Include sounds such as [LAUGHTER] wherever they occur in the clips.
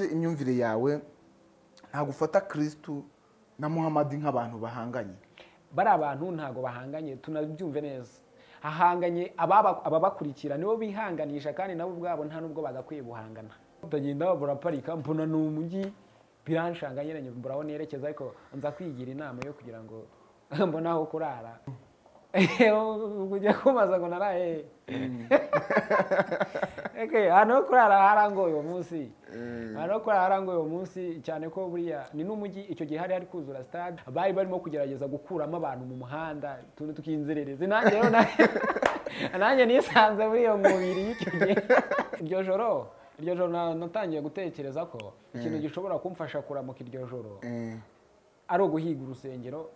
imyumvire yawe ntabwo ufata kirisitu na muhamadi nk'abantu bahanganye. Bari abantu ntabwo bahanganye tunabyumve neza. Hahanganye ababa- ababakurikira nibo bihanganisha kandi nabo ubwabo nta n'ubwo bagakwiye guhangana. Utagenda buraparika mbona ni umujyi biranshanga nyine mbura aho nerekeza ariko nza kwigira inama yo kugira ngo [LAUGHS] mbone aho kurara. [LAUGHS] kujya kumaza [LAUGHS] ngo naraye Okay, ahantu ho kurara harangoye uwo munsi ahantu ho kurara harangoye uwo munsi cyane ko buriya ni n'umujyi icyo gihe hari hari kuzura stade bari barimo kugerageza gukuramo abantu mu muhanda utuntu tukinzerereze nanjye rero na- [LAUGHS] nanjye nisanze muri iyo mubiri y'icyo gihe iryo joro iryo joro na- natangiye gutekereza ko ikintu gishobora kumfasha kuramuka iryo joro ari uguhiga urusengero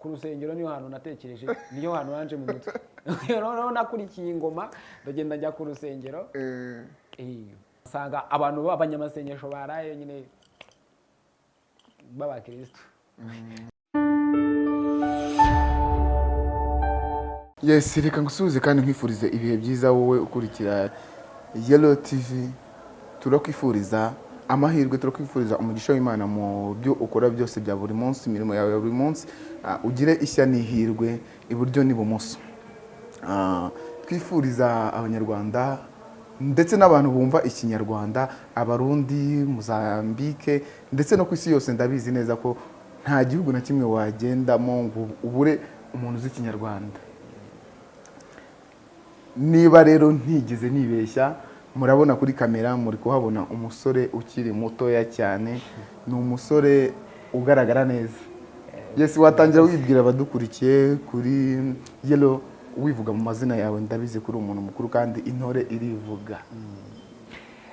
ku rusengero niyo hantu natekereje niyo hantu hanje mu mutwe. [LAUGHS] Noneho nakurikiye ingoma ndagenda njya ku rusengero. Eh, usanga abantu b'abanyamasengesho baraye nyine b'abakirisitu yesi reka ngusuhuze kandi nkwifurize ibihe byiza wowe ukurikira yelo tivi turakwifuriza amahirwe turakwifuriza umugisha w'imana mu byo ukora byose bya buri munsi imirimo yawe ya buri munsi Ah, ugire ishya n'ihirwe iburyo n'ibumoso. Ah, twifuriza abanyarwanda ndetse n'abantu bumva ikinyarwanda abarundi muzambike ndetse no ku isi yose ndabizi neza ko nta gihugu na kimwe wagendamo ngo ubure umuntu uzi ikinyarwanda. Niba rero ntigeze nibeshya murabona kuri kamera muri kuhabona umusore ukiri mutoya cyane ni umusore ugaragara neza. Yesi watangira wibwira abadukurikiye kuri yelo wivuga mu mazina yawe ndabizi ko uri umuntu mukuru kandi intore irivuga.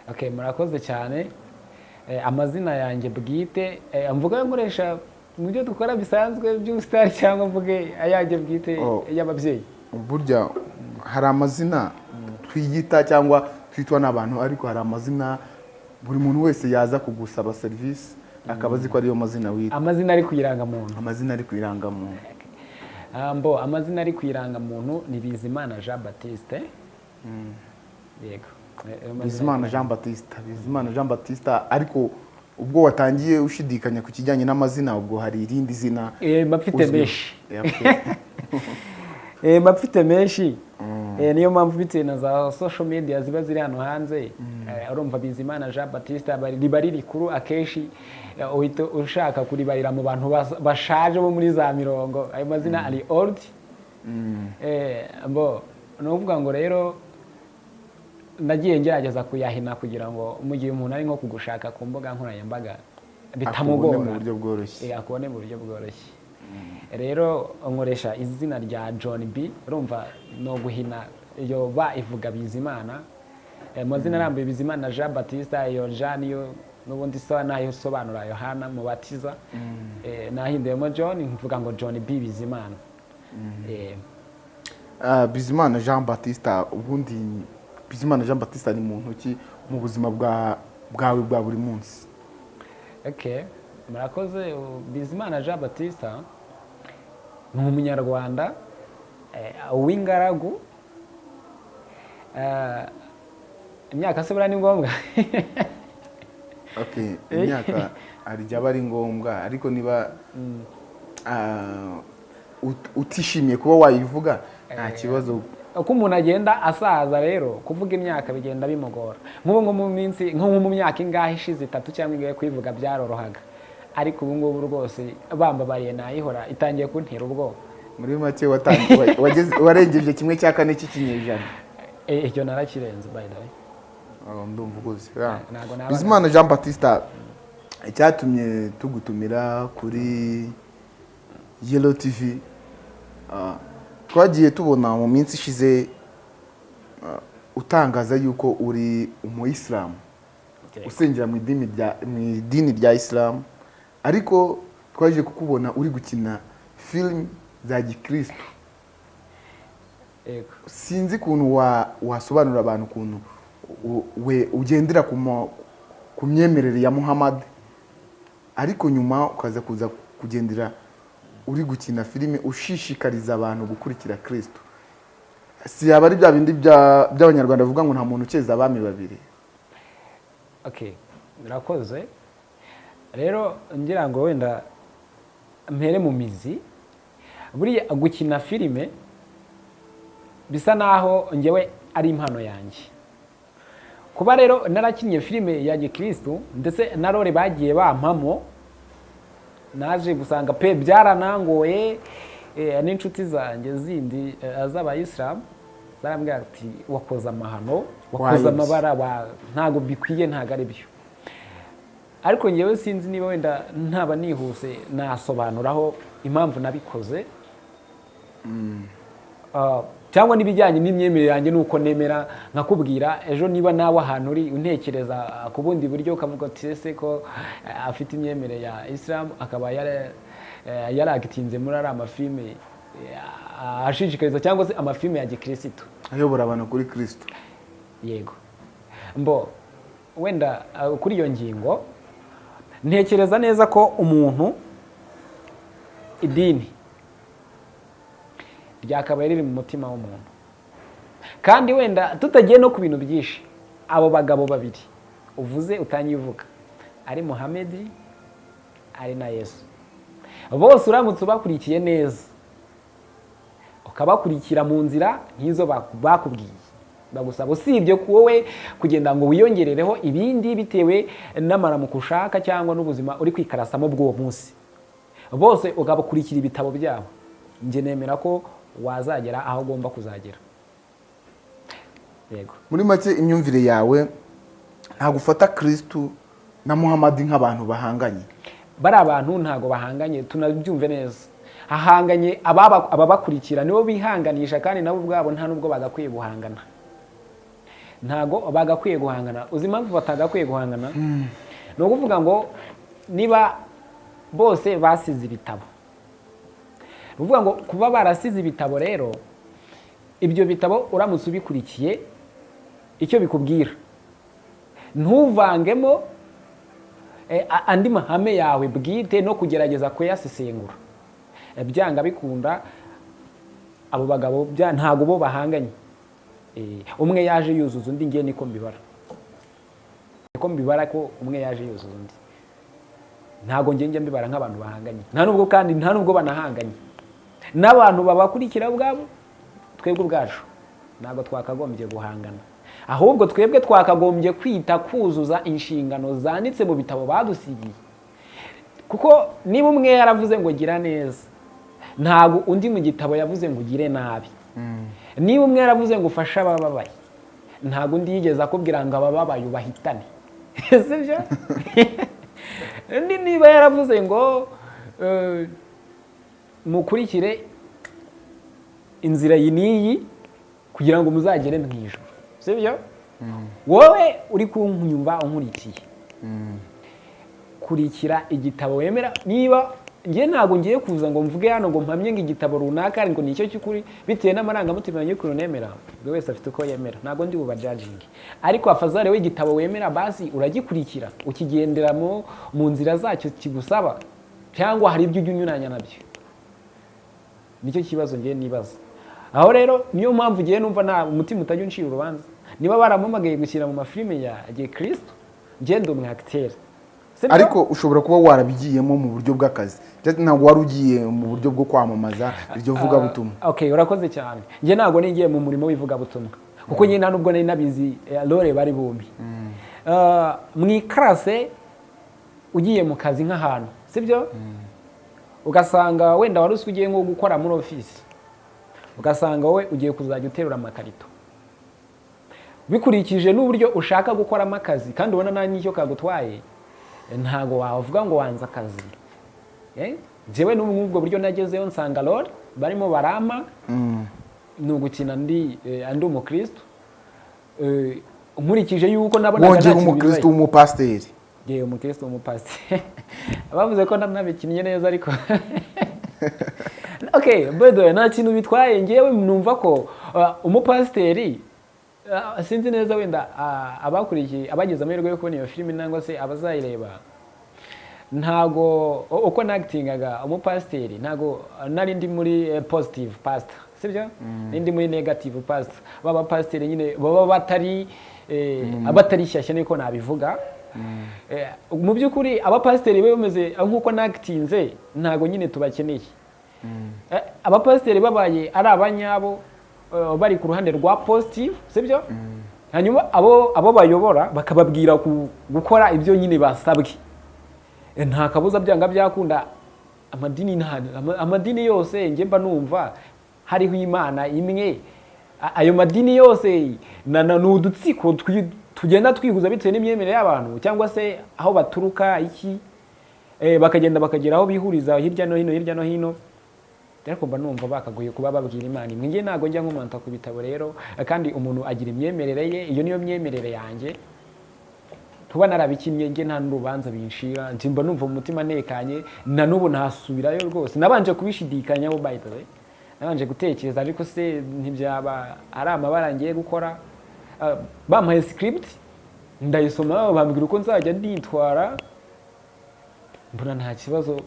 Okay murakoze cyane. Eh, amazina yanjye bwite eh, mvuga nkoresha mu byo dukora bisanzwe by'ubusitani cyangwa mvuge ayanjye bwite Oh. y'ababyeyi. Burya hari amazina twiyita cyangwa twitwa n'abantu ariko hari amazina buri muntu wese yaza kugusaba serivisi akaba azi ko ariyo mazina wita amazina ari ku irangamuntu. Amazina ari ku irangamuntu. Ah, mbo amazina ari ku irangamuntu ni bizimana jean yego Eh, eh, amazina- bizimana jean batista bizimana jean batista ariko ubwo watangiye ushidikanya ku kijyanye n'amazina ubwo hari irindi zina Eh, mba mfite uzwiho. menshi. Okay. [LAUGHS] Eh, mba mfite menshi. Eh, niyo mpamvu bitewe na za social media ziba ziri hano hanze. Eh, urumva bizimana jean baptiste aba- riba ari rikuru akenshi eh, uhita ushaka kuribarira mu bantu bas- bashaje bo muri za mirongo. Ayo mazina ari old. Eh, mbo ni ukuvuga ngo rero nagiye ngerageza kuyahina kugira ngo mu gihe umuntu ari nko kugushaka ku mbuga nkoranyambaga bitamugora. Eh, akubone mu buryo bworoshye. Rero nkoresha izina rya john b. Urumva ni uguhina iyo ba ivuga bizimana. Eh, mu mazina arambuye bizimana jean batista iyo jean niyo n'ubundi isa na yo isobanura yohana mubatiza Eh, nahinduyemo john mvuga ngo john b. Bizimana. Eh, Ah, bizimana jean batista ubundi bizimana jean batista ni muntu ki mu buzima bwa bwawe bwa buri munsi? Okay murakoze bizimana jean batista ni umunyarwanda eh, w'ingaragu. Eh, imyaka se buriya ni ngombwa? [LAUGHS] Okay imyaka igihe aba ari ngombwa ariko niba ah, ut- utishimiye kuba wayivuga nta kibazo. Uko umuntu agenda asaza rero kuvuga imyaka bigenda bimugora. Nk'ubu nko mu minsi nko mu myaka ingahe ishize itatu cyangwa ingahe kuyivuga byarorohaga. Ariko ubu ngubu rwose bambabariye nayihora itangiye kuntera ubwoba. Muri make warengeje kimwe cya kane cy'ikinyejana. Eh, icyo narakirenze Oh, ndumva uguze naba- bizimana jean batista icyatumye tugutumira kuri yelo tv ah, twagiye tubona mu minsi ishize ah, utangaza yuko uri umuyisilamu usengera mu idini rya isilamu ariko twaje kukubona uri gukina filime za Yego. sinzi ukuntu wa- wasobanurira abantu ukuntu we ugendera ku myemerere ya muhammad. Ariko nyuma ukaza kuza kugendera uri gukina filime ushishikariza abantu gukurikira kirisito si yaba ari bya bindi bya- by'abanyarwanda bavuga ngo nta muntu ukeza abami babiri. Okay birakoze rero ngira ngo wenda mpere mu mizi buriya gukina filime bisa naho ngewe ari impano yanjye. Kuba rero narakinnye filime ya gikirisitu ndetse na role bagiye bampamo naje gusanga pe byaranangoye eh, n'inshuti zanjye zindi eh, z'abayisilamu zarambwira ati wakoze amahano wakoze amabara ntabwo bikwiye ntabwo ari byo ariko ngewe sinzi niba wenda ntaba nihuse nasobanuraho impamvu nabikoze. Ah, cyangwa n'ibijyanye n'imyemerere yanjye nuko nemera nkakubwira ejo niba nawe ahantu uri untekereza ku bundi buryo ukavuga ati ese ko ah, afite imyemerere ya isilamu akaba yara- eh, yaragitinze muri ariya mafilime eh, ashishikariza cyangwa se amafilime ya gikirisitu ayobora abantu kuri kirisito yego. Mbo wenda kuri iyo ngingo ntekereza neza ko umuntu idini ryakabaye riri mu mutima w'umuntu. Kandi wenda tutagiye no ku bintu byinshi abo bagabo babiri uvuze utangiye uvuga ari muhamedi ari na yesu. Bose uramutse ubakurikiye neza ukabakurikira mu nzira nk'izo baku- bakubwiye. Bagusaba usibye ku wowe kugenda ngo wiyongerereho ibindi bitewe n'amaramuko ushaka cyangwa n'ubuzima uri kwikarasamo bw'uwo munsi. Bose ukabakurikira ibitabo byabo. Njye nemera ko wazagera aho ugomba kuzagera. Yego. Muri make imyumvire yawe ntabwo ufata kirisitu na muhamadi nk'abantu bahanganye. Bari abantu ntabwo bahanganye tunabyumve neza. Hahanganye ababa- ababakurikira nibo bihanganisha kandi nabo ubwabo nta n'ubwo bagakwiye guhangana. Ntabwo bagakwiye guhangana. Uzi impamvu batagakwiye guhangana? Ni ukuvuga ngo niba bose basize ibitabo. Ni ukuvuga ngo kuba barasize ibitabo rero ibyo bitabo uramutse ubikurikiye icyo bikubwira. Ntuvangemo eh, andi mahame yawe bwite no kugerageza kuyasesengura. Eh, byanga bikunda abo bagabo ntabwo bo bahanganye. Umwe yaje yuzuza undi ngiye niko mbibara. Niko mbibara ko umwe yaje yuzuza undi. Ntabwo njya mbibara nk'abantu bahanganye. Nta nubwo kandi nta nubwo banahanganye. N'abantu babakurikira ubwabo twebwe ubwacu ntabwo twakagombye guhangana. Ahubwo twebwe twakagombye kwita kuzuza inshingano zanditse mu bitabo badusigiye. Kuko niba umwe yaravuze ngo gira neza ntabwo undi mu gitabo yavuze ngo ugire nabi niba umwe yaravuze ngo ufashe abababaye ntabwo undi yigeze akubwira ngo abababaye ubahitane. [LAUGHS] Sibyo [LAUGHS] undi niba yaravuze ngo eh, mukurikire inzira iyi n'iyi kugira ngo muzagere mu ijoro sibyo wowe uri kunyumva unkurikiye kurikira igitabo wemera niba njye ntabwo ngiye kuza ngo mvuge hano ngo mpamye ngo igitabo runaka ngo ni icyo cy'ukuri bitewe n'amarangamutima y'ukuntu nemera buri wese afite uko yemera. Ntabwo ndi bubajajinge ariko afazare w'igitabo wemera basi uragikurikira. Ukigenderamo mu nzira zacyo kigusaba cyangwa hari ibyo ujya unyuranya na byo. Nicyo kibazo ngiye nibaza. Aho rero niyo mpamvu ngiye numva nta umutima utajya uncira urubanza. Niba barampamagaye gushyira mu mafilime ya gihe kirisito ngende umwe akiteri ariko ushobora kuba warabigiyemo mu buryo bw'akazi. Ntabwo wari ugiye mu buryo bwo kwamamaza iryo vugabutumwa. okay urakoze cyane. Njye ntabwo nigiye mu murimo w'ivugabutumwa. Kuko njye nta nubwo nari nabizi eh, lore bari bumbi Ah, mu ikarase ugiye mu kazi nk'ahantu sibyo? Ugasanga wenda wari uzi ugiye nko gukora muri ofisi. Ugasanga wowe ugiye kuzajya uterura amakarito. Bikurikije n'uburyo ushaka gukoramo akazi kandi ubona nta n'icyo kagutwaye ntabwo wavuga ngo wanze akazi. Eh? njyewe n'ubu nk'ubwo buryo nagezeho nsanga lore barimo barama. Ni ugukina ndi eh, ndi umukristo. Eh, nkurikije yuko nabonaga nta kintu bibaye. w'umupasiteri? Yewe umukristo w'umupasiteri. [LAUGHS] Bavuze ko nanabikinnye neza ariko. [LAUGHS] The way nta kintu bitwaye. Ngewe numva ko umupasiteri sinzi neza wenda uh, abakurikiye abagize amahirwe yo kubona iyo filime nangwa se abazayireba ntago uko nagitingaga umupasiteri ntago nari ndi muri eh, positive pastor sibyo? Nindi muri negative pastor. Baba pasiteri nyine baba batari eh, batari shyashya niko nabivuga. Eh, mu by'ukuri abapasiteri bameze nk'uko nagitinze ntabwo nyine tubakeneye. Eh, abapasiteri babaye ari abanyabo eh, bari ku ruhande rwa positive sibyo? Hanyuma abo abo bayobora bakababwira gukora ibyo nyine basabwe. Eh, nta kabuza byanga byakunda. Amadini amadini yose njye mba numva hariho imana imwe. Ayo madini yose ni udutsiko tugenda twihuza bitewe n'imyemerere y'abantu cyangwa se aho baturuka iki? Eh, bakagenda bakagera aho bihuriza hirya no hino hirya no hino. Ariko mba numva bakagoye kuba babwira imana imwe. Njye ntabwo njya nkomanta ku bitabo rero kandi umuntu agira imyemerere ye iyo niyo myemerere yanjye tuba narabikinnye njye nta n'urubanza binshira njye mba numva mu mutima ntekanye na n'ubu ntasubirayo rwose. Nabanje kubishidikanyaho by the way. Nabanje gutekereza ariko se ntibyaba ari amabara ngiye gukora. Ah, bampaye script ndayisoma bambwira uko nzajya nditwara. Mbona nta kibazo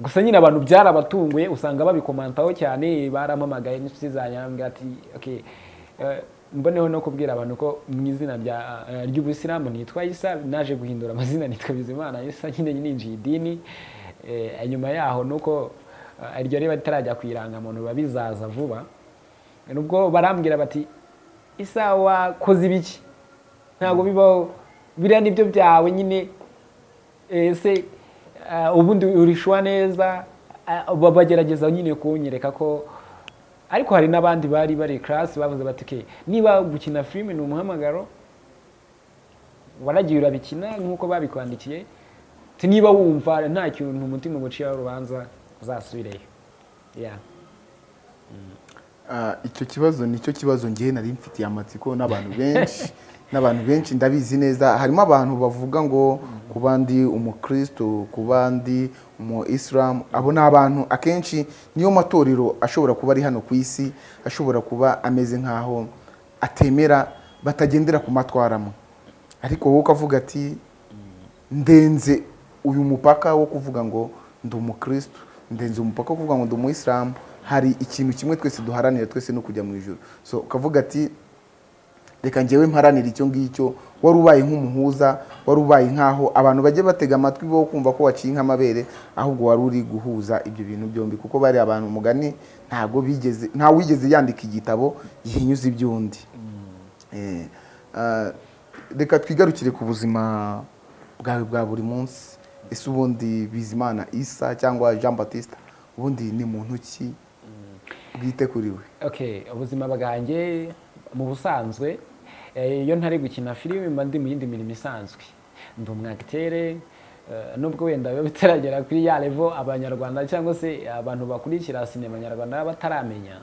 gusa nyine abantu byarabatunguye usanga babikomantaho cyane barampamagaye n'inshuti zanjye ati okay eh, mboneho no kubwira abantu ko mu izina eh, ry'ubuyisilamu nitwa isa naje guhindura amazina nitwa bizimana isa nyine ninjiye idini. Eh, nyuma yaho nuko iryo riba ritarajya ku irangamuntu biba bizaza vuba. Nubwo barambwira bati isa wakoze ibiki? Ntabwo bibaho. Biriya ni byo byawe nyine. Ese ubundi urishwa neza. Ba- bagerageza nyine kunyereka ko ariko hari n'abandi bari bari class bavuze bati "Okay, niba gukina filime ni umuhamagaro waragiye urabikina nk'uko babikwandikiye niba wumva nta kintu umutima uguciyeho urubanza uzasubireyo. Yeah. Ah, icyo kibazo ni cyo kibazo ngewe nari mfitiye amatsiko n'abantu benshi. [LAUGHS] n'abantu benshi ndabizi neza. Harimo abantu bavuga ngo kuba ndi umukristo kuba ndi umu isilamu abo ni abantu akenshi niyo matorero ashobora kuba ari hano ku isi ashobora kuba ameze nk'aho atemera batagendera ku matwaramo. Ariko wowe ukavuga ati ndenze uyu mupaka wo kuvuga ngo ndi umukristo ndenze umupaka wo kuvuga ngo ndi umuyisilamu hari ikintu kimwe twese duharanira twese no kujya mu ijoro so ukavuga ati reka njyewe mparanira icyo ngicyo. Wari ubaye nk'umuhuza wari ubaye nk'aho abantu bajya batega amatwi bo kumva ko waciye nk'amabere ahubwo wari uri guhuza ibyo bintu byombi. Kuko bari abantu umugani ntabwo bigeze nta wigeze yandika igitabo gihinyuza iby'undi Eh, ah, reka twigarukire ku buzima bwawe bwa buri munsi. Ese ubundi bizimana isa cyangwa jean batiste ubundi ni muntu ki? Bwite kuri we. Ubuzima bwanjye mu busanzwe iyo ntari gukina filime mba ndi mu yindi mirimo isanzwe. Ndi umwagitere eh, nubwo wenda biba bitaragera kuri ya level abanyarwanda cyangwa se abantu bakurikira sinema nyarwanda baba bataramenya.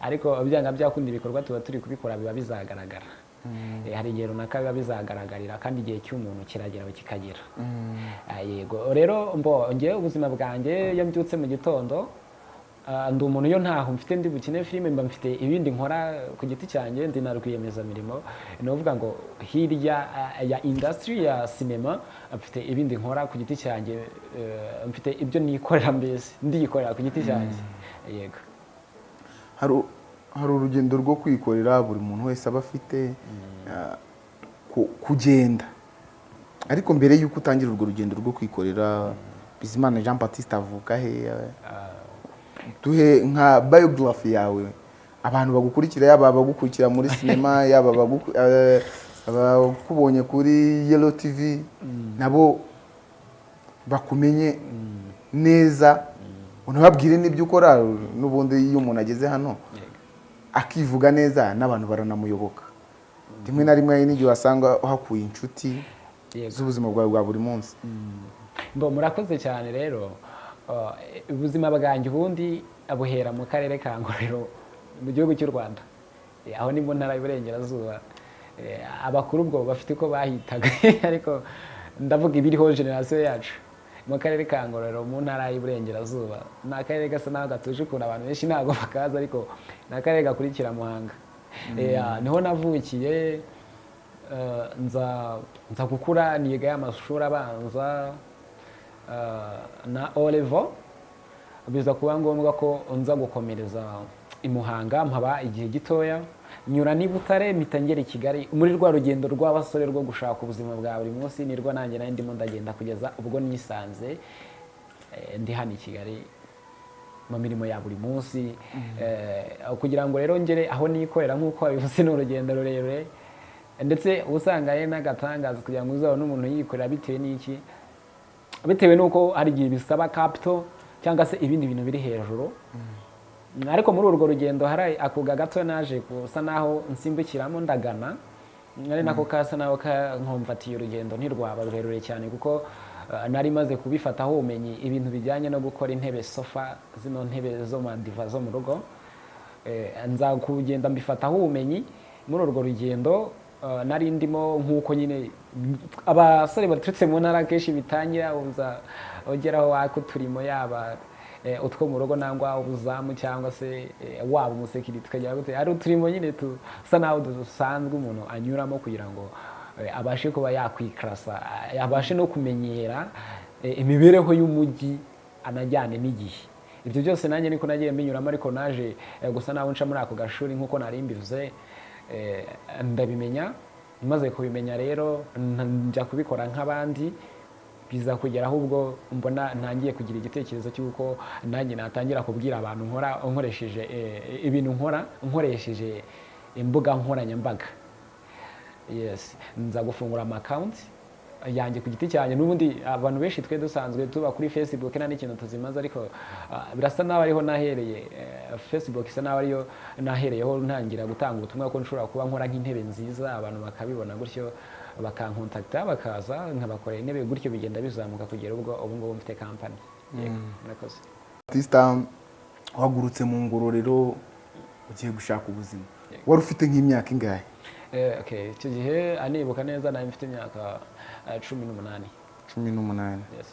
Ariko byanga byakunda ibikorwa tuba turi kubikora biba bizagaragara. Eh, hari igihe runaka biba bizagaragarira kandi igihe cy'umuntu kiragera kikagera. Ah, yego. Rero mbo ngewe ubuzima bwanjye iyo mbyutse mu gitondo ndi umuntu iyo ntaho mfite ndi bukine filime mba mfite ibindi nkora ku giti cyanjye ndi na rwiyemezamirimo. Ni ukuvuga ngo hirya ah, ya industry ya sinema mfite ibindi nkora ku giti cyanjye eh, mfite ibyo nikorera mbese ndiyikorera ku giti cyanjye. Yego. Hari urugendo rwo kwikorera buri muntu wese aba afite ah, ku- kugenda. Ariko mbere y'uko utangira urwo rugendo rwo kwikorera bizimana jean batiste avuka he? Duhe nka biography yawe. Abantu bagukurikira yaba abagukurikira muri sinema [LAUGHS] yaba eh, abakubonye kuri yellow tv nabo bakumenye neza. Unababwire n'ibyo ukora n'ubundi iyo umuntu ageze hano akivuga neza n'abantu baranamuyoboka. Rimwe na rimwe n'igihe wasanga uhakuye inshuti z'ubuzima bwawe bwa buri munsi. Murakoze cyane rero. Ubuzima bwanjye ubundi buhera mu karere ka ngororero mu gihugu cy'u rwanda. Eh, aho ni mu ntara y'uburengerazuba. Eh, abakuru ubwo bafite uko bahitaga [LAUGHS] ariko ndavuga ibiriho generasiyo yacu. Mu karere ka ngororero mu ntara y'uburengerazuba ni akarere gasa naho gatuje ukuntu abantu benshi ntabwo [LAUGHS] bakazi ariko ni akarere gakurikira muhanga. Eh, ah, ni ho navukiye eh, nza gukura niga y'amashuri abanza eh, na O level biza kuba ngombwa ko nza gukomereza i Muhanga mpaba igihe gitoya. Nyura n'i Butare mpita ngera i Kigali. Muri rwa rugendo rw'abasore rwo gushaka ubuzima bwa buri munsi nirwo nanjye nari ndimo ndagenda kugeza ubwo nisanze eh, ndi hano i Kigali mu mirimo ya buri munsi. Eh, kugira ngo rero ngere aho nikorera nk'uko wabivuze ni urugendo rurerure. Ndetse usanga ari n'agatangaza kugira ngo uzabone umuntu yikorera bitewe n'iki? Bitewe n'uko hari igihe bisaba kapito cyangwa se ibindi bintu biri hejuru. Ariko muri urwo rugendo hari akuga gato naje gusa naho nsimbukiramo ndagana. Ari nako kasa naho nkomfatiye urugendo ntirwaba rurerure cyane kuko uh, nari maze kubifataho ubumenyi ibintu bijyanye no gukora intebe sofa zino ntebe zo madiva zo mu rugo. Eh, nza kugenda mbifataho ubumenyi muri urwo rugendo nari ndimo nk'uko nyine abasore baturutse mu ntara kenshi bitangira uza ugeraho waka uturimo yaba eh, utwo mu rugo nangwa ubuzamu cyangwa se eh, waba umusekirite ukagera gute. Hari uturimo nyine tusa naho dusanzwe umuntu anyuramo kugira ngo eh, abashe kuba yakwikarasa abashe no kumenyera eh, imibereho y'umujyi anajyane n'igihe. Ibyo byose nanjye niko nagiye mbinyuramo ariko naje gusa naho nca muri ako gashuri nk'uko nari mbivuze ndabimenya maze kubimenya rero njya kubikora nk'abandi biza kugera ahubwo mbona ntangiye kugira igitekerezo cy'uko nanjye natangira kubwira abantu nkora nkoresheje eh, ibintu nkora nkoresheje imbuga nkoranyambaga. Nza gufungura amakawunti yanjye ku giti cyanjye. N'ubundi abantu benshi twe dusanzwe tuba kuri facebook nta n'ikintu tuzimaze ariko ah, birasa naho ariho nahereye eh, facebook isa naho ariyo nahereyeho ntangira gutanga ubutumwa ko nshobora kuba nkora nk'intebe nziza abantu bakabibona gutyo bakankontakita bakaza nkabakorera intebe gutyo bigenda bizamuka kugera ubwo ubu ngubu mfite kampani yego murakoze. Batista wagurutse mu ngororero ugiye gushaka ubuzima. Wari ufite nk'imyaka ingahe? Eh, okay icyo gihe anibuka neza nari mfite imyaka cumi n'umunani. Cumi n'umunani. Yes.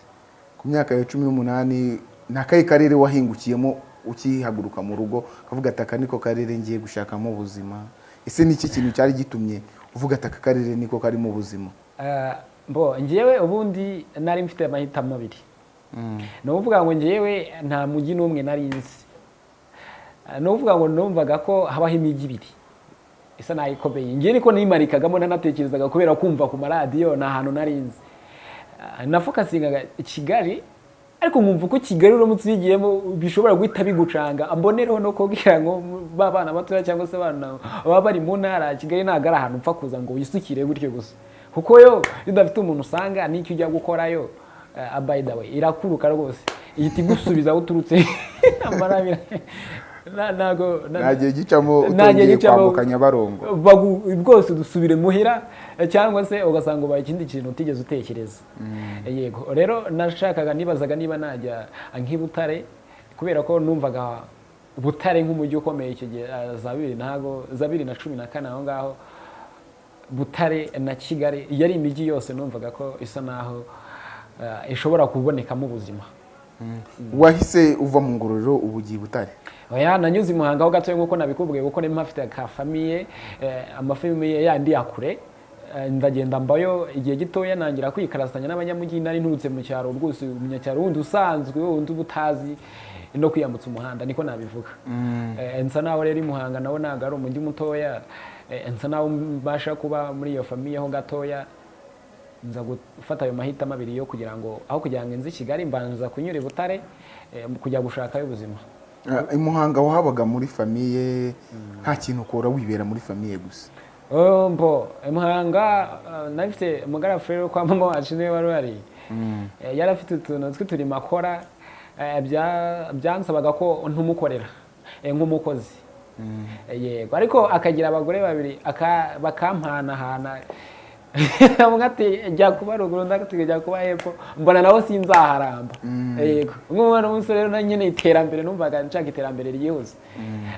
Ku myaka ya cumi n'umunani ni akahe karere wahingukiyemo ukihaguruka mu rugo ukavuga ati aka niko karere ngiye gushakamo ubuzima ese ni iki kintu cyari gitumye uvuga ati aka karere niko karimo ubuzima Eh, mbo ngewe ubundi nari mfite amahitamo abiri. Ni ukuvuga ngo ngewe nta mujyi n'umwe nari nzi. Eh, ni ukuvuga ngo numvaga ko habaho imijyi ibiri. Isa naho ikomeye. Ngewe niko nimarikagamo nanatekerezaga kubera kumva ku maradiyo ni ahantu nari nzi. Eh, nafokasingaga kigali ariko nkumva ko kigali uramutse ubigiyemo bishobora guhita bigucanga. Mbonereho no kubwira ngo ba bana batoya cyangwa se abana baba bari mu ntara kigali ntabwo ari ahantu upfa kuza ngo wisukire gutyo gusa. Kuko yo iyo udafite umuntu usanga n'icyo ujya gukorayo the way irakuruka rwose. Ihita igusubiza aho uturutse. [LAUGHS] nta gihe gicamo utongeye kwambuka nyabarongo. Rwose dusubire muhira eh, cyangwa se ugasanga ubaye ikindi kintu utigeze utekereza. Yego. Rero nashakaga nibazaga niba najya nk'i Butare kubera ko numvaga Butare nk'umujyi ukomeye icyo gihe eh, za bibiri ntago za bibiri na cumi na kane aho ngaho Butare na Kigali yari imijyi yose numvaga ko isa naho eh, ishobora kubonekamo ubuzima. Wahise uva mu ngororero ubu ugiye butare? Oya nanyuze i muhanga ho gatoya nk'uko nabikubwiye kuko nari mpafite ka famiye eh, amafamiye yandi ya kure Eh, ndagenda mbayo igihe gitoya nangira kwikarasanya n'abanyamujyi nari nturutse mu cyaro rwose umunyacyaro wundi usanzwe wundi uba utazi no kwiyambutsa umuhanda niko nabivuga. Eh, nsa naho rero i muhanga nawo ntabwo ari umujyi mutoya nsa naho mbasha kuba muri iyo famiye ho gatoya nza gufata ayo mahitamo abiri yo kugira ngo aho kugira ngo nzi i kigali mbanza kunyura i butare kujya gushakayo ubuzima. I muhanga wahabaga muri famiye nta kintu ukora wibera muri famiye gusa. Oh, mbo muhanga uh, nafite umugara furere kwa mama wacu ni we wari uhari Eh, yari afite utuntu tw'uturimo akora eh, bya- byansabaga ko ntumukorera. Eh, nk'umukozi. Eh, yego. Ariko akagira abagore babiri aka- [LAUGHS] umwe ati jya kuba ruguru ati jya kuba hepfo. Mbona nawe sinzaharamba. Yego. Nk'umwana w'umusore rero nyine iterambere numvaga nshaka iterambere ryihuse.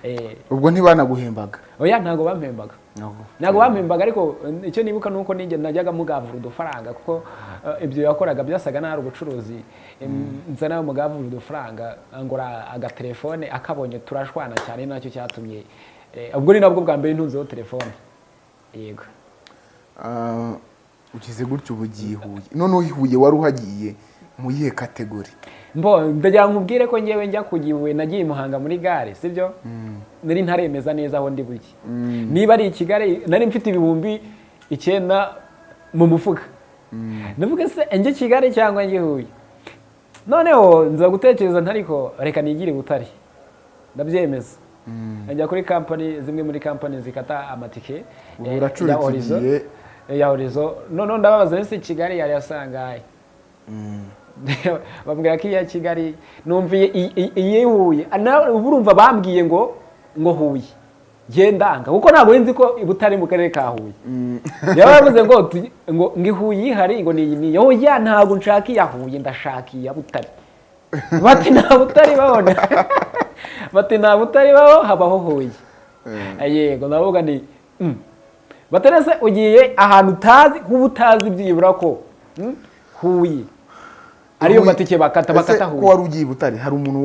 Eh, ubwo ntibanaguhembaga? Oya ntabwo bampembaga ntabwo bampembaga ariko icyo nibuka ni uko nijye najyaga mugavura udufaranga kuko eh, ibyo yakoraga byasaga n'aho ari ubucuruzi. Nza nawe mugavura udufaranga ngura agatelefone akabonye turashwana cyane na cyo cyatumye eh, ubwo ni nabwo bwa mbere ntunzeho telefone. Yego. Ugize gutyo ubu ugiye i Huye noneho i Huye wari uhagiye mu yihe kategori ndagira ngo nkubwire ko ngewe njya kugiwe nagiye i muhanga muri gare sibyo? Nari ntaremeza neza aho ndi buke niba ari i kigali nari mfite ibihumbi icyenda mu mufuka. Ndavuga se njye kigali cyangwa njye huye? Noneho nza gutekereza ntariko reka nigire butare ndabyemeza. Njya kuri kampani zimwe muri kampani zikata amatike ya eh, ya horizo noneho ndababaza ese kigali yari yasangaye? [LAUGHS] Bambwira ko iya kigali numviye iyi huye. Nawe uba urumva bambwiye ngo ngo huye. Ndanga kuko ntabwo nzi ko i butare mu karere ka huye. Yaba yavuze ngo ngo ngo i huye ihari ngo ni iyi niyo oya ntabwo nshaka iya huye ndashaka iya butare. Bati nta butare babona. [LAUGHS] Bati nta butare baho habaho huye. Yego ndavuga ni mm. Baterese ugiye ahantu utazi kuba utazi byibura ko mm, huye. Ariyo Huye- matike bakata bakata Ese ko huye. wari ugiye butare hari umuntu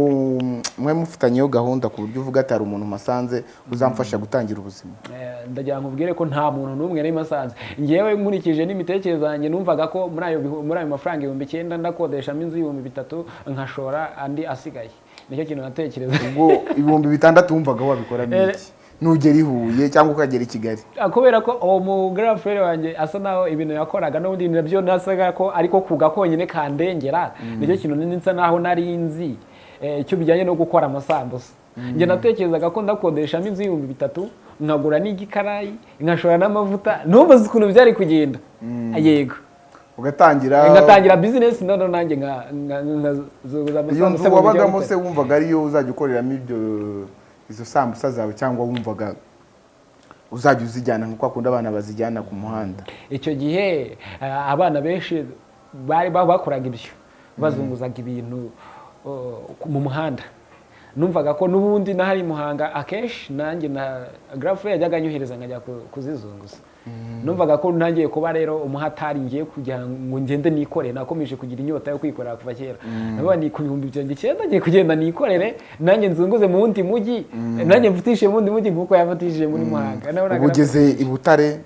mwe mufitanyeho gahunda ku buryo uvuga ati hari umuntu masanze uzamfasha gutangira ubuzima. Eh, ndagira ngo ubwire ko nta muntu n'umwe nari masanze ngewe nkurikije n'imitekerereze yanjye numvaga ko muri ayo muri ayo mafaranga ibihumbi icyenda ndakodeshamo inzu y'ibihumbi bitatu nkashora andi asigaye. Nicyo kintu natekereza ubwo ibihumbi bitandatu wumvaga wabikora n'iki? Nugera i huye cyangwa ukagera i kigali. Ah, kubera ko uwo mu girlfriend wanjye asa naho ibintu yakoraga n'ubundi na byo nasaga ko ariko kuga konyine kandengera ni cyo kintu nini nsa naho nari nzi eh, icyo bijyanye no gukora amasambusa. Njye natekerezaga ko ndakodeshamo inzu y'ibihumbi bitatu nkagura n'igikarayi nkashora n'amavuta ntubaze ukuntu byari kugenda. Yego. Ugatangira ngatangira bizinesi noneho nanjye nka- nka- nkazuza iyo amasambusa nzu wabagamo se wumvaga ariyo uzajya ukoreramo ibyo izo sambusa zawe cyangwa wumvaga uzajya uzijyana nka kwa kundi abana bazijyana ku muhanda. Icyo gihe eh, abana benshi bari ba- bakoraga ibyo bazunguzaga ibintu mu muhanda. Numvaga ko n'ubundi n'ahari muhanga akenshi nanjye na garafure yajyaga anyohereza nkajya ku- kuzizunguza. Numvaga ko ntangiye kuba rero umuhatari ngiye kugira ngo ngende nikore. Nakomeje kugira inyota yo kwikorera kuva kera. Navuga ni ku bihumbi byanjye icyenda ngiye kugenda nikorere. Nanjye nzunguze mu wundi mujyi nanjye mfatishije mu wundi mujyi nk'uko yafatishije muri muhanga. Ubu ugeze i butare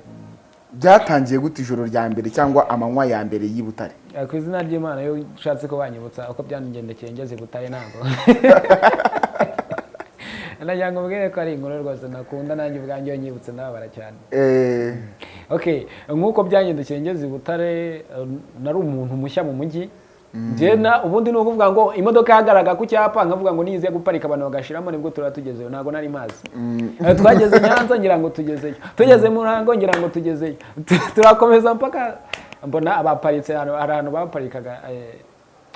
byatangiye gute ijoro rya mbere cyangwa amanywa ya mbere y'i butare? Ku izina ry'imana iyo ushatse ko banyibutsa uko byangendekeye ngeze butare ntabwo. [LAUGHS] nagira ngo mbwire ko ari inkuru rwose nakunda nanjye ubwanjye nyibutse ndababara cyane Eh, okay nk'uko byangendekeye ngeze i butare eh, nari umuntu mushya mu mujyi njye na ubundi ni ukuvuga ngo imodoka yahagararaga ku cyapa nkavuga ngo niyize guparika abantu bagashiramo ni bwo turaba tugezeyo ntabwo nari mazi. Eh, twageze nyanza ngira ngo tugezeyo tugeze mu ruhango ngira ngo tugezeyo Tu- turakomeza mpaka mbona abaparitse hari ahantu baparikaga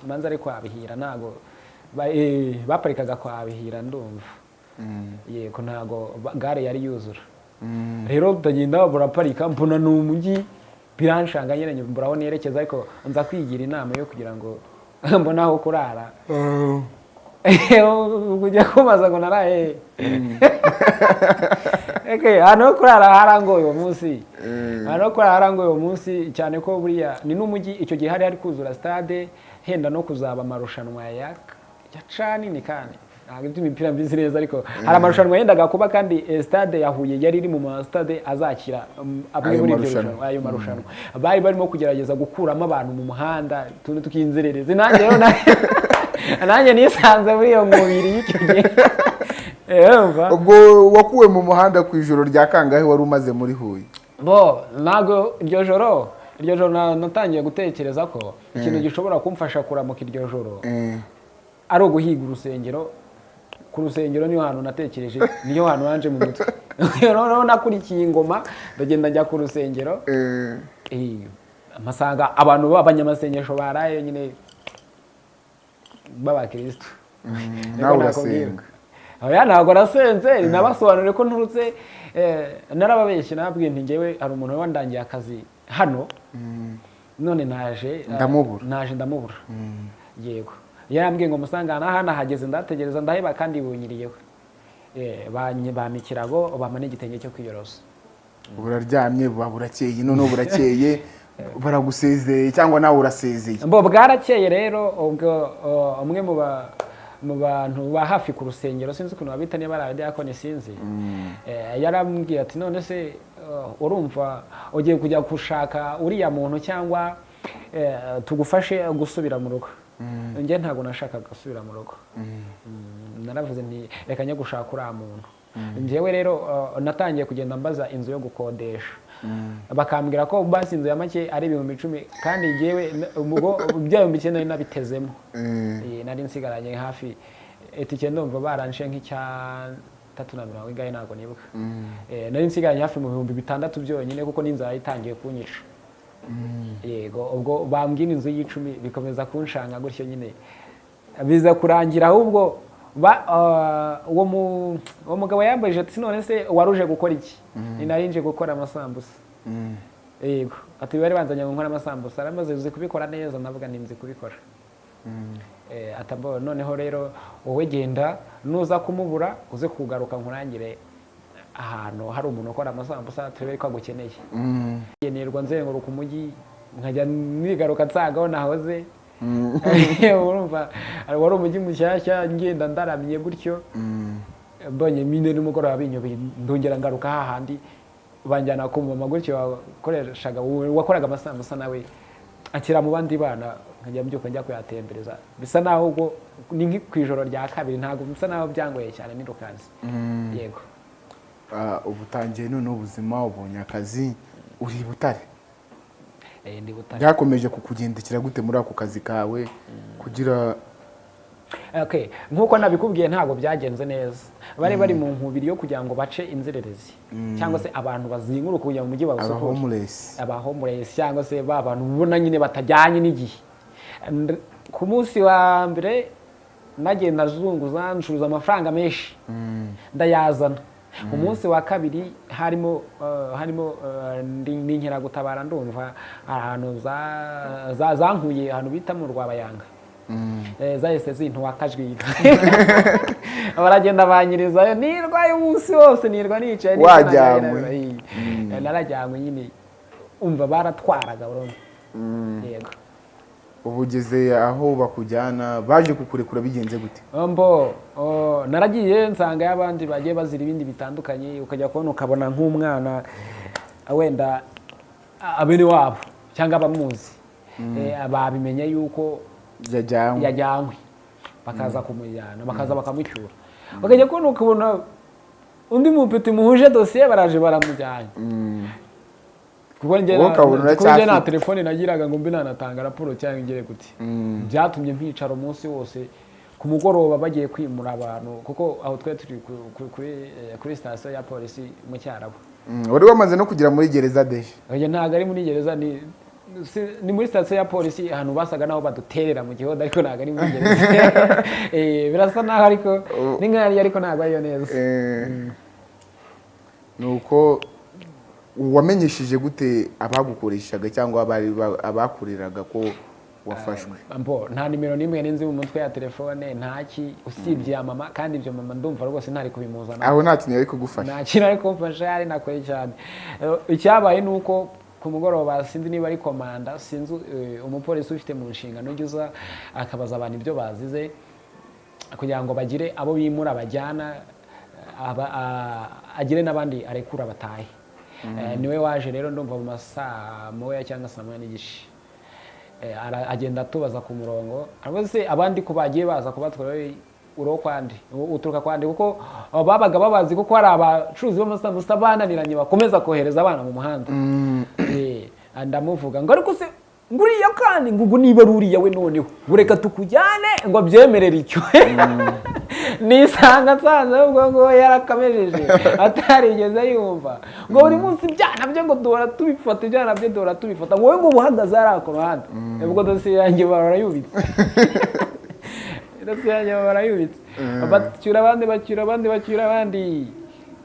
manza ari kwa bihira ntabwo ba- baparikaga kwa bihira ndumva. Yego ntabwo gare yari yuzura. Rero ndagenda buraparika mbona ni umujyi biranshanga nyine mbura aho nerekeza ariko nza kwigira inama yo kugira ngo [LAUGHS] mbone aho kurara. [LAUGHS] Kujya kumaza ngo naraye Okay, [LAUGHS] ahantu ho kurara harangoye uwo munsi. Ahantu ho kurara harangoye uwo munsi cyane ko buriya ni n'umujyi icyo gihe hari hari kuzura stade henda no kuzaba amarushanwa ya ya cani ni kandi. Ntabwo iby'imipira mbizi neza ariko hari amarushanwa yendaga kuba kandi eh, stade ya Huye yari iri mu ma stade azakira amwe muri ibyo ayo marushanwa. bari barimo kugerageza gukuramo abantu mu muhanda tuntu tukinzerereze nanjye rero na- [LAUGHS] nanjye nisanze muri iyo mubiri y'icyo gihe [LAUGHS] Eh, ubwo wakuwe mu muhanda ku ijoro rya kangahe wari umaze muri huye? Bo ntabwo iryo joro iryo joro na- natangiye gutekereza ko ikintu gishobora kumfasha kuramuka iryo joro. Ari uguhiga urusengero ku rusengero niyo hantu natekereje niyo hantu hanje mu mutwe. [LAUGHS] Noneho nakurikiye ingoma ndagenda njya ku rusengero. Eh, Eh, amasanga abantu b'abanyamasengesho baraye nyine b'abakirisitu Niko nawe urasenga. Oya ntabwo nasenze nabasobanuriye ko nturutse eh, narababeshye nababwiye nti ngewe hari umuntu wandangiye akazi hano. None naje Ndamubura. naje ndamubura. Yego. Yarambwiye ngo musangana hano ahageze ndategereza ndaheba kandi bunyiriyeho. Eh, bampa ikirago bampa n'igitenge cyo kwiyorosa. Buraryamye buba burakeye noneho burakeye [LAUGHS] baragusezeye cyangwa nawe urasezeye? Mbo bwarakeye rero ubwo umwe mu ba mu bantu ba hafi ku rusengero sinzi ukuntu babita niba ari abadiyakoni sinzi. Eh, yarambwiye ati none se urumva ugiye kujya gushaka uriya muntu cyangwa eh, tugufashe gusubira mu rugo? Njye ntabwo nashakaga gusubira mu rugo. Mm, naravuze nti reka njye gushaka uriya muntu. Njyewe rero uh, natangiye kugenda mbaza inzu yo gukodesha. Bakambwira ko basi inzu ya make ari ibihumbi icumi kandi njyewe bya bihumbi icyenda nari nabitezemo. Mm. Nari nsigaranye hafi itike ndumva baranshe nk'icya tatu na mirongo ingahe ntabwo nibuka. Eh, nari nsigaranye hafi mu bihumbi bitandatu byonyine kuko n'inzara itangiye kunyica. Yego ubwo bambwira inzu y'icumi bikomeza kunshanga gutyo nyine. Biza kurangira ahubwo ba- ah, uwo mu- uwo mugabo yambajije ati none se waruje gukora iki? Ni nari nje gukora amasambusa. Mm. yego ati bari banzanye ngo nkore amasambusa? Aramaze uzi kubikora neza ndavuga ni nzi kubikora. Eh, noneho rero wowe genda nuza kumubura uze kugaruka nkurangire ahantu hari umuntu ukora amasambusa turebe ko agukeneye Mm. ngenerwa nzenguruka umujyi nkajya nigaruka nsanga aho nahoze. [LAUGHS] Urumva wari umujyi mushyashya ngenda ndaramye gutyo. Mm. mbonye mine nimugoroba binyobeye ndongera ngaruka hahandi banjyana ku mama gutyo wakoreshaga wakoraga amasambusa nawe akira mu bandi bana nkajya mbyuka njya kuyatembereza. Bisa naho ubwo ni ku ijoro rya kabiri ntabwo bisa naho byangoye cyane nirukansi yego. Ubu utangiye noneho ubuzima ubonye akazi uri butare. Eh, byakomeje kukugendekera gute muri ako kazi kawe kugira Okay, nk'uko nabikubwiye ntabwo byagenze neza. Bari bari mu nkubiri yo kugira ngo bace inzererezi cyangwa se abantu bazinguruka kugira ngo umujyi bawusukure homeless. Aba homeless cyangwa se ba bantu ubona nyine batajyanye n'igihe. Ku munsi wa mbere nagenda azunguza ncuruza amafaranga menshi. Ndayazana. Umunsi wa kabiri harimo uh, harimo ndi- n'inkeragutabara ndumva ahantu za- za- zankuye ahantu bita mu rwabayanga. Eh, zahise zintuwa akajwiga [LAUGHS] baragenda banyirizayo nirwaye umunsi wose nirwa nicaye. Eh, narajyanywe nyine umva baratwaraga burundu. Yego. Ubu ugeze aho bakujyana baje kukurekura bigenze gute? Mbo oh, naragiye nsanga abandi bagiye bazira ibindi bitandukanye ukajya kubona ukabona nk'umwana wenda a- abene wabo cyangwa abamuzi. Eh, babimenye yuko yajyanywe. bakaza kumujyana bakaza bakamucyura. Ukajya kubona ukabona undi mupeti muhuje dosiye baraje baramujyanye. Mm. Kuko njye nta telefone nagiraga ngo mbe nanatanga raporo cyangwa ngere gute. Mm. byatumye mpicara umunsi wose. Ku mugoroba bagiye kwimura abantu kuko aho twari turi kuri eh, kuri sitasiyo ya polisi mu cyarabu Mm. wari wamaze no kugera muri gereza deje ntabwo ari muri gereza ni muri sitasiyo ya polisi ahantu basaga naho baduterera mu gihoda ariko ntabwo ari muri gereza. [LAUGHS] Eh, birasa naho ariko ni nk'ahari ariko ntabwo ariyo neza. Eh, ni uko wamenyesheje gute abagukoreshaga cyangwa abakuriraga ko wafashwe? Mbo nta nimero n'imwe ninzi mu mutwe ya telefone ntaki usibye ya mama kandi ibyo mama ndumva rwose ntari kubimuzana. Aho nta kintu yari kugufasha. Nta kintu ari kumfasha yari nakoye cyane. Eh, icyabaye ni uko ku mugoroba sinzi niba ari komanda sinzi eh, umupolisi ufite mu nshingano ujya uza akabaza abantu ibyo bazize kugira ngo bagire abo bimura bajyana aba- a- agire n'abandi arekura batahe. Ni we waje rero ndumva mu masaa moya cyangwa saa moya n'igice. Eh, agenda atubaza ku murongo. Se abandi ko bagiye baza kubatwara wowe uriho kwandi u- uturuka kwandi kuko babaga babazi kuko hari abacuruzi b'amasambusa bananiranye bakomeza kohereza abana mu muhanda. Eh, ndamuvuga ngo ariko se ngo uriya kandi? Ngo ubu niba ari uriya we noneho. Ngo reka tukujyane ngo abyemerere icyo. [LAUGHS] nisanga nsanze ahubwo ngo yarakamejeje atarigeze yumva ngo buri munsi ibyana bye ngo duhora tubifata ibyana bye duhora tubifata. Ngo wowe ngo uhagaze hariya ku ruhande. Ubwo dosiye yanjye barayubitse [LAUGHS] dosiye yanjye barayubitse bacyura abandi bacyura abandi bacyura abandi.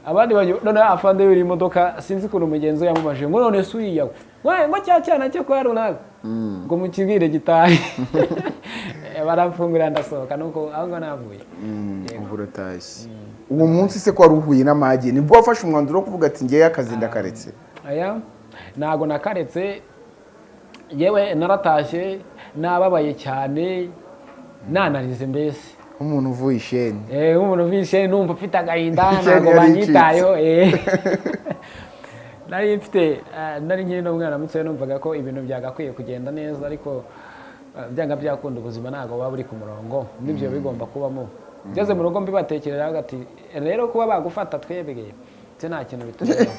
Abandi noneho afande yuri imodoka sinzi ukuntu umugenzi we yamubajije. Ngo none se uriya ngo ngo cya cyana cyo kwa runaka. Ngo mukibwire gitahe [LAUGHS] baramfungurira ndasohoka nuko aho ngaho navuye Yego. ubu uratashye uwo munsi se ko wari uhuye n'amage ni bwo wafashe umwanzuro wo kuvuga ati ngewe akazi ndakaretse. Aya? Ntago nakaretse. Yewe naratashye nababaye cyane nanarize mbese. Nk'umuntu uvuye isheni. Eh, nk'umuntu wishe numva ufite agahinda [LAUGHS] Isheni ntabwo banyitayeho eh. [LAUGHS] nari mfite eh, nari nkiri n'umwana mutoya numvaga ko ibintu byagakwiye kugenda neza ariko eh, byanga byakunda ubuzima ntabwo buba buri ku murongo. N'ibyo bigomba kubamo. Ngeze mu rugo mbibatekerera ati rero kuba bagufata twebwe ndetse nta kintu bitugezeho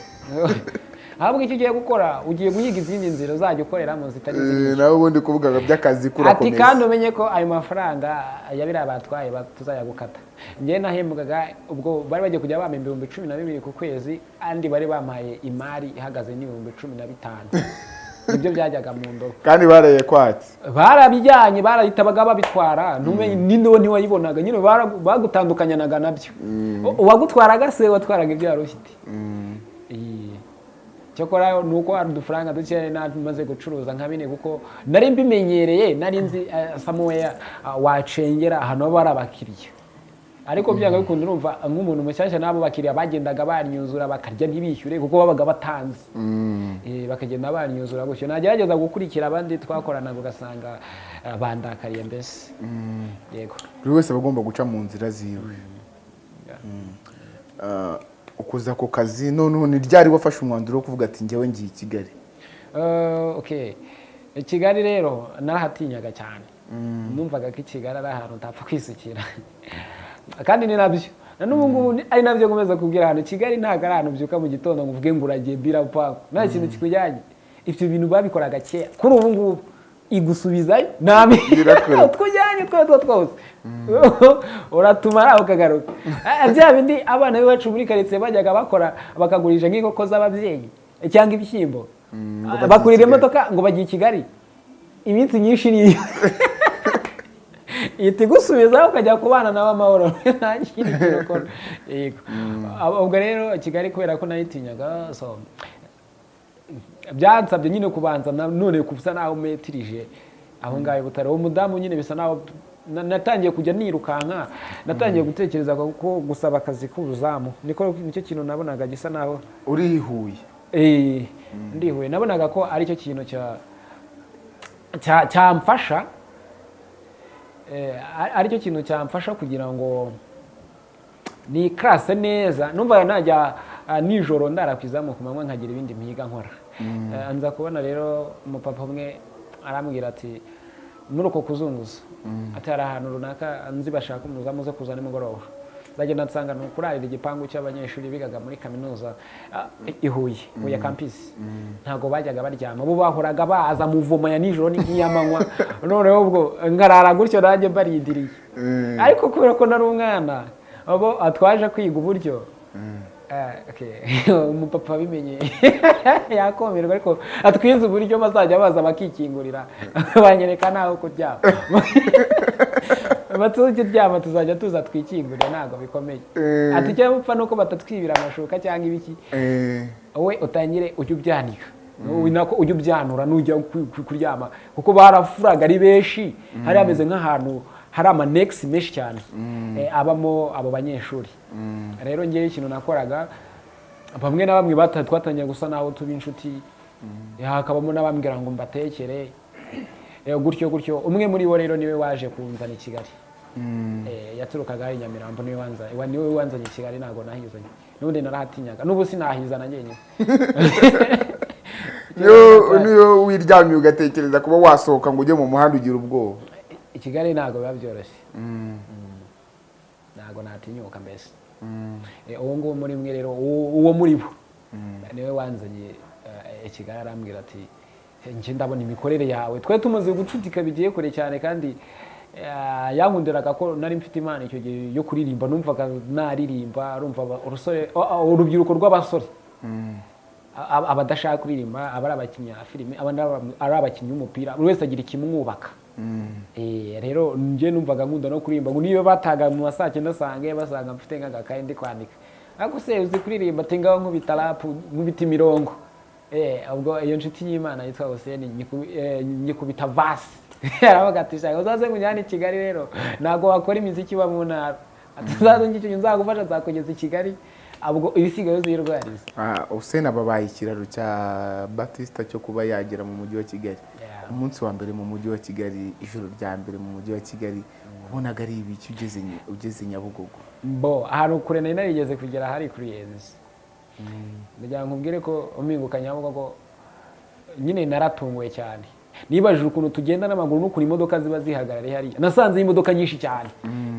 [LAUGHS] ahubwo icyo ugiye gukora ugiye guhiga izindi nzira uzajya ukoreramo zitari Eh, nawe ubundi kuvuga by'akazi ati kurakomeza kandi umenye ko ayo mafaranga ya biriya batwaye ba- tuzayagukata njyewe nahembwaga ubwo bari bagiye kujya bampa ibihumbi cumi na bibiri ku kwezi andi bari bampaye imari ihagaze n'ibihumbi cumi na bitanu. [LAUGHS] Nibyo byajyaga mu ndobo kandi baraye kwatsi barabijyanye barahitabaga babitwara. Ntumenye n'indobo ntiwayibonaga. Nyine bagutandukanyanaga na byo. Uwagutwaraga se watwaraga ibyo wari ufite. Iyi. cyokora ni uko hari udufaranga duke namaze gucuruza nka bine kuko nari mbimenyereye nari nzi eh, samuweya ah, wacengera ahantu haba hari abakiriya. Ariko byanga bikunda urumva nk'umuntu mushyashya n'abo bakiriya bagendaga banyuzura bakarya ntibishyure kuko babaga batanze. Eh, bakagenda banyuzura gutyo. Nagerageza gukurikira abandi twakoranaga ugasanga ah, bandakariye mbese. Yego. Buri wese aba agomba guca mu nzira ziwe. Ah, ukuza ku kazi noneho ni ryari wafashe umwanzuro wo kuvuga ati njyewe ngiye i kigali? Okay i kigali rero narahatinyaga cyane. Numvaga ko i kigali ari ahantu utapfa kwisukira. [LAUGHS] Kandi ni na byo. Na n'ubu ngubu ni- ari na byo nkomeza kubwira ahantu kigali ntabwo ari ahantu ubyuka mu gitondo ngo uvuge ngo uragiye bira paku nta kintu kikujyanye. Ibyo bintu babikoraga kera. Kuri ubu ngubu. Igusubizayo nta Birakora. twujyanye utwo two twose uratumara ukagaruka bya bindi abana b'iwacu muri karitsiye bajyaga bakora bakagurisha nk'inkoko z'ababyeyi cyangwa ibishyimbo bakurira imodoka ngo bagiye i kigali iminsi myinshi niyo ihita igusubizaho ukajya kubana nawe amahoro nta kindi kintu ukora ubwo rero kigali kubera ko nayitinyaga byansabye nyine kubanza none kusa naho metirije. Aho ngaho i butare uwo mudamu nyine bisa naho na- natangiye kujya nirukanka natangiye gutekereza ko gusaba akazi k'ubuzamu niko ni cyo kintu nabonaga gisa naho. Urihuye Eh, ndihuye. Nabonaga ko ari cyo kintu cya cya- cyamfasha eh, ari- ari cyo kintu cyamfasha kugira ngo ni karase neza. Numvaga najya ah, nijoro ndara ku izamu ku manywa nkagira ibindi mpiga nkora. Nza kubona rero umupapa umwe arambwira ati muri uko kuzunguza. Ati hari ahantu runaka nzi bashaka umuzamu zo kuza nimugoroba. Ndagenda nsanga ni ukurarira igipangu cy'abanyeshuri bigaga muri kaminuza ah, i Huye Huye campus. Ntabwo bajyaga baryama. Bo bahoraga baza muvoma ya nijoro n'iy'amanywa [LAUGHS] noneho ubwo nkarara gutyo nanjye mbarindiriye. Ariko kubera ko nari umwana abo twaje kwiga uburyo. Eh. Umupapa [LAUGHS] abimenye [LAUGHS] yakomerwa ariko atwize uburyo bazajya baza bakikingurira. [LAUGHS] Banyereka naho kuryama. Batujya uryama tuzajya tuza twikingurira ntabwo bikomeye. Eh. ati icyo mupfa nuko batatwibira amashuka cyangwa ibiki? Eh, wowe utangire ujye ubyanika. Nako ujye ubyanura nujya ku- ku- kuryama. Kuko barafuraga ari benshi. Hari hameze nk'ahantu hari amanegisi menshi cyane. Eh, abamo abo banyeshuri. Rero ngewe ikintu nakoraga bamwe na bamwe twatangiye gusa naho tuba inshuti. Eh, hakabamo n'abambwira ngo mbatekere. Eh, gutyo gutyo. Umwe muri bo rero ni we waje kunzana i kigali. Yaturukaga ari i nyamirambo ni we wanza- wa- ni we wanzanye i kigali ntabwo nahizanye. N'ubundi narahatinyaga n'ubu sinahizana njyenyine. [LAUGHS] Niyo wiryamiye ugatekereza kuba wasohoka ngo ujye mu muhanda ugira ubwoba. Kigali ntabwo biba byoroshye ntabwo natinyuka mbese. Eh, uwo nguwo muri mwe rero uwo muri bo. Niwe wanzanye eh, kigali arambwira ati "Eh, njye ndabona imikorere yawe. Twari tumaze gucutika bigiye kure cyane kandi yankundiraga ko nari mfite imana icyo gihe yo kuririmba. Numvaga naririmba urubyiruko rw'abasore. Aba- abadashaka kuririmba aba ari abakinnyi ba filime abandi ari- abakinnyi b'umupira buri wese agira ikimwubaka. Rero njye numvaga nkunda no kuririmba ngo niyo bataga mu saa cyenda sange basanga mfite nk'agakaye ndi kwandika. Ariko se uzi kuririmba ati ngaho nkubita rapu nkubita imirongo? Eh, ubwo iyo nshuti y'imana yitwa nyiku- eh, nyikubita vasi [LAUGHS] aravuga ati shaka uzaze nkujyane i Kigali rero? Ntabwo wakora imiziki iba mu ntara. [LAUGHS] Uzaze ngicyo nzagufasha nzakugeza i Kigali. Ubwo ibisigaye uzirwariza Ah, Hussein ababaye ikiraro cya Batista cyo kuba yagera mu mujyi wa Kigali. Umunsi wa mbere mu mujyi wa Kigali ijoro rya mbere mu mujyi wa Kigali ubonaga ari ibiki ugeze Ny- ugeze Nyabugogo. Bo ahantu kure nari narigeze kugera hari kuri yenzi ndagira ngo nkubwire ko umpinguka nyabugogo nyine naratunguwe cyane. Nibajije ukuntu tugenda n'amaguru n'ukuntu imodoka ziba zihagarariye hariya nasanze imodoka nyinshi cyane.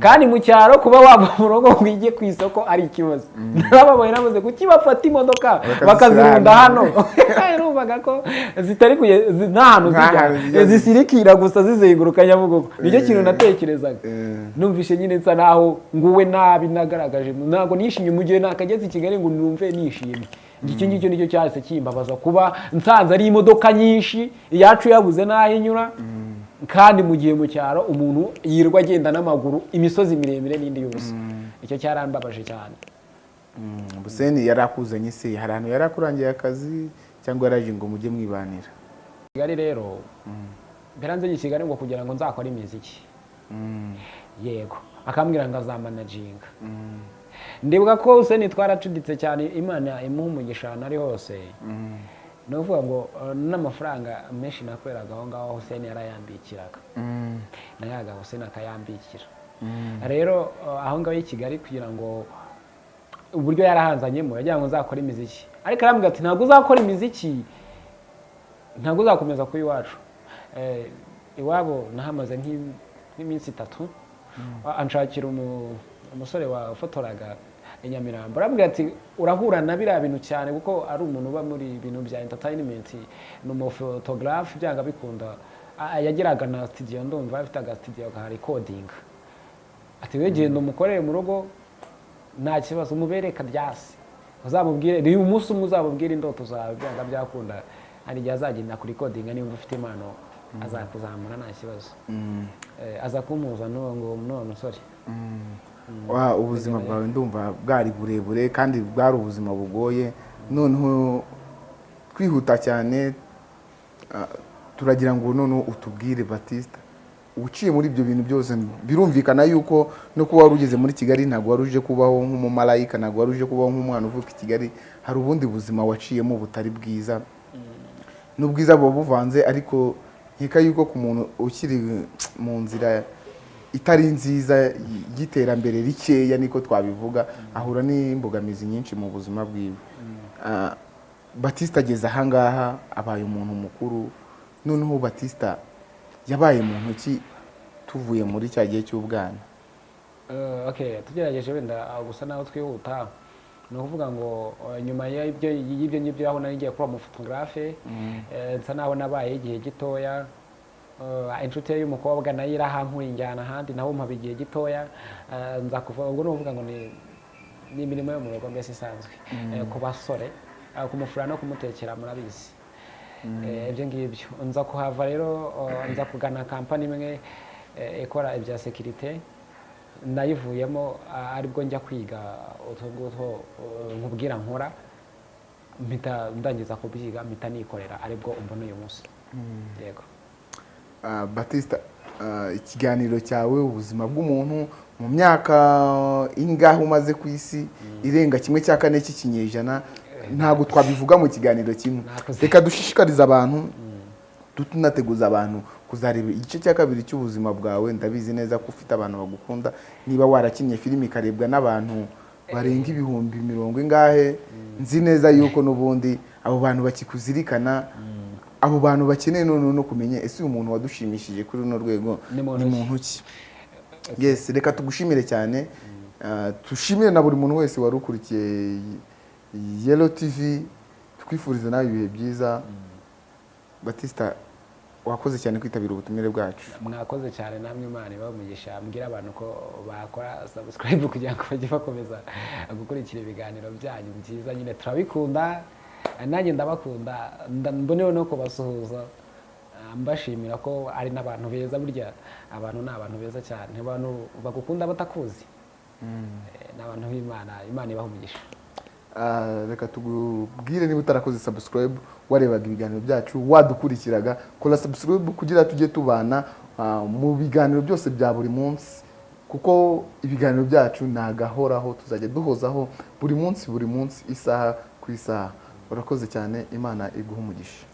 Kandi mu cyaro kuba wava mu rugo ngo ujye ku isoko ari ikibazo. Narababaye namaze kuki bafata imodoka bakazirunda hano. [LAUGHS] Numvaga ko zitari kuye nta hantu zijya. Zisirikira gusa zizenguruka nyabugogo. Nicyo kintu Eh. natekerezaga. Eh. numvishe nyine nsa naho nguwe nabi nagaragaje. Ntabwo nishimye mu gihe nakageze i kigali ngo numve nishimye. Icyo ngicyo ni cyo cyahise kimbabaza kuba nsanze ari imodoka nyinshi iyacu yabuze n'aho inyura. Kandi mu gihe mu cyaro umuntu yirirwa agenda n'amaguru imisozi miremire n'indi yose. Icyo cyarambabaje cyane. Buseni yari akuzanye se? Hari ahantu yari akurangiye akazi cyangwa yaraje ngo mujye mwibanira? Kigali rero mperanze i kigali ngo kugira ngo nzakore imiziki. Yego. Akambwira ngo azamanajinga ndibuka ko Hussein twaracuditse cyane imana imuha umugisha ahantu ari hose ni ukuvuga ngo uh, n'amafaranga menshi nakoreraga aho ngaho Hussein yarayambikiraga. Nayaga Hussein akayambikira. Rero uh, aho ngaho i Kigali kugira ngo uburyo yarahanzanyemo yagira ngo nzakore imiziki. Ariko arambwira ati ntabwo uzakora imiziki ntabwo uzakomeza kuba iwacu. Eh, iwabo nahamaze nk'i- nk'iminsi itatu. Anshakira umu- umusore wafotoraga i Nyamirambo. Arambwira ati urahura na biriya bintu cyane kuko ari umuntu uba muri ibintu bya entertainment ni umufotogarafe byanga bikunda. Yagiraga na studio ndumva afite aga studio ka recording. Ati we genda umukorere mu rugo nta kibazo umubereka ryasi uzamubwire ni umunsi umwe uzamubwire indoto zawe byanga byakunda. Hari igihe azagenda kuri kodinga niba ufite impano azakuzamura nta kibazo. Eh, aza kumuza n'uwo ngo n'uwo musore wa ubuzima bwawe ndumva bwari burebure kandi bwari ubuzima bugoye. Noneho twihuta cyane turagira ngo noneho utubwire batista uciye muri ibyo bintu byose birumvikana yuko no kuba wari ugeze muri kigali ntabwo wari uje kubaho nk'umumarayika ntabwo wari uje kubaho nk'umwana uvuka i kigali. Hari ubundi buzima waciyemo butari bwiza. N'ubwiza buba buvanze ariko nkeka yuko ku muntu ukiri mu nzira itari nziza y'iterambere rikeya niko twabivuga ahura n'imbogamizi nyinshi mu buzima bwiwe. Ah, batista ageze ahangaha abaye umuntu mukuru. Noneho batista yabaye muntu ki tuvuye muri cya gihe cy'ubwana. Eh, okay tugerageje wenda ah, gusa naho twihuta. Ni ukuvuga ngo eh, nyuma y'ibyo ngibyo aho nari ngiye kuba umufotogarafe eh, nsa naho nabaye igihe gitoya. Inshuti ye y'umukobwa na yo irahankura injyana ahandi naho mpaba igihe gitoya Eh, nza kuva ubwo ni ukuvuga ngo ni ni imirimo yo mu rugo mbese isanzwe. Eh, ku basore eh, kumufura no kumutekera murabizi Eh, ibyo ngibyo. Nza kuhava rero eh, nza kugana kampani imwe eh, ikora ibya sekirite nayivuyemo ah, ari bwo njya kwiga utwo ngutwo eh, nkubwira nkora. Mpita ndangiza kubyiga mpita nikorera ari bwo umbona uyu munsi. Yego. Ah, batista ah, ikiganiro cyawe ubuzima bw'umuntu mu myaka ingahe umaze ku isi irenga kimwe cya kane cy'ikinyejana ntabwo twabivuga mu kiganiro kimwe. Reka dushishikarize abantu tunateguza abantu kuzareba igice cya kabiri cy'ubuzima bwawe. Ndabizi neza ko ufite abantu bagukunda. Niba warakinnye filime ikarebwa n'abantu barenga ibihumbi mirongo ingahe nzi neza yuko n'ubundi abo bantu bakikuzirikana. Abo bantu bakeneye noneho no kumenya ese uyu muntu wadushimishije kuri runo rwego Ni muntu ki? yes. Reka tugushimire cyane. Ah, dushimire na buri muntu wese wari ukurikiye yelo tv twifuriza nawe ibihe byiza. Batista wakoze cyane kwitabira ubutumire bwacu. Mwakoze cyane namwe imana ibamugisha mbwira abantu ko bakora subscribe kugira ngo bajye bakomeza gukurikira ibiganiro byanyu byiza. Nyine turabikunda. Nanjye ndabakunda. Nda- mboneyeho no kubasuhuza. Ah, mbashimira ko ari n'abantu beza burya abantu ni abantu beza cyane. Abantu bagukunda batakuzi. Eh, ni abantu b'imana. Imana ibaha umugisha. Ah, reka tugubwire niba utarakoze subscribe warebaga ibiganiro byacu wadukurikiraga. Kora subscribe kugira tujye tubana ah, mu biganiro byose bya buri munsi. Kuko ibiganiro byacu ni agahoraho tuzajya duhozaho buri munsi buri munsi isaha ku isaha. Urakoze cyane imana iguha umugisha.